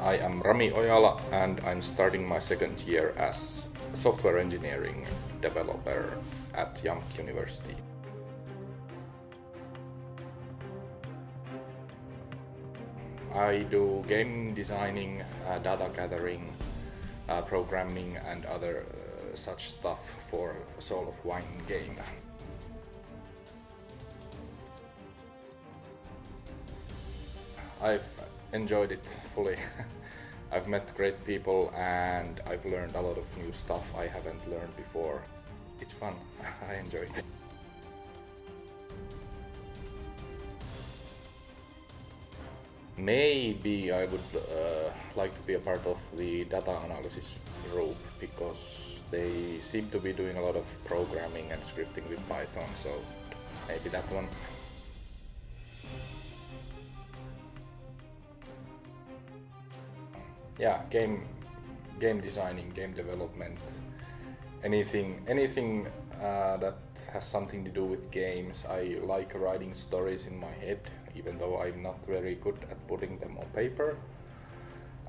I am Rami Ojala and I'm starting my second year as software engineering developer at JAMK University. I do game designing, uh, data gathering, uh, programming and other uh, such stuff for Soul of Wine game. I've enjoyed it fully. I've met great people and I've learned a lot of new stuff I haven't learned before. It's fun, I enjoy it. Maybe I would uh, like to be a part of the data analysis group because they seem to be doing a lot of programming and scripting with Python, so maybe that one. Yeah, game game designing, game development, anything anything uh, that has something to do with games. I like writing stories in my head, even though I'm not very good at putting them on paper.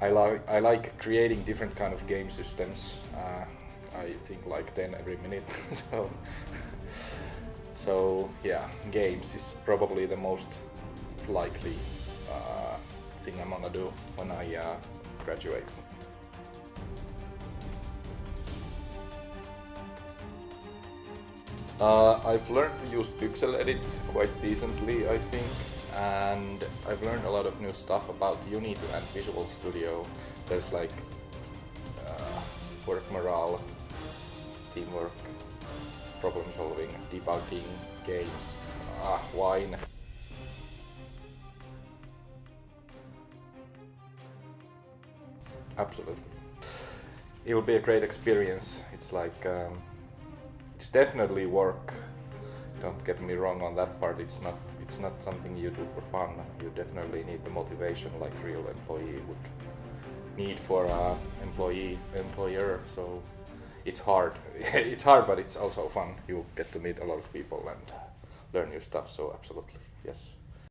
I like I like creating different kind of game systems. Uh, I think like 10 every minute. so so yeah, games is probably the most likely uh, thing I'm gonna do when I uh, Uh, I've learned to use Pyxel Edit quite decently, I think, and I've learned a lot of new stuff about Unity and Visual Studio. There's like uh, work morale, teamwork, problem solving, debugging, games, ah, wine. Absolutely. It will be a great experience. It's like, um, it's definitely work. Don't get me wrong on that part. It's not, it's not something you do for fun. You definitely need the motivation like real employee would need for a employee, employer. So it's hard. it's hard, but it's also fun. You get to meet a lot of people and learn new stuff. So absolutely, yes.